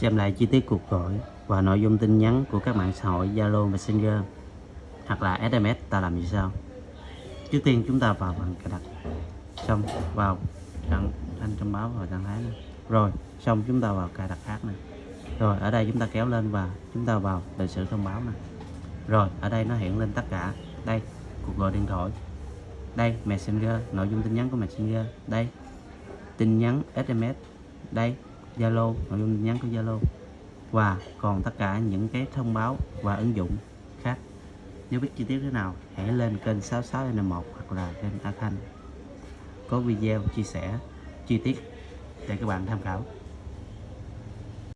xem lại chi tiết cuộc gọi và nội dung tin nhắn của các mạng xã hội Zalo Messenger hoặc là SMS ta làm như sau trước tiên chúng ta vào bằng cài đặt. Xong, vào trạng thanh thông báo và trạng thái này. rồi, xong chúng ta vào cài đặt khác này rồi, ở đây chúng ta kéo lên và chúng ta vào lịch sử thông báo này rồi, ở đây nó hiện lên tất cả. Đây, cuộc gọi điện thoại. Đây, messenger, nội dung tin nhắn của messenger. Đây, tin nhắn sms đây zalo, nội dung tin nhắn của zalo. Và còn tất cả những cái thông báo và ứng dụng khác. Nếu biết chi tiết thế nào, hãy lên kênh 66N1 hoặc là kênh A Khanh có video chia sẻ, chi tiết để các bạn tham khảo.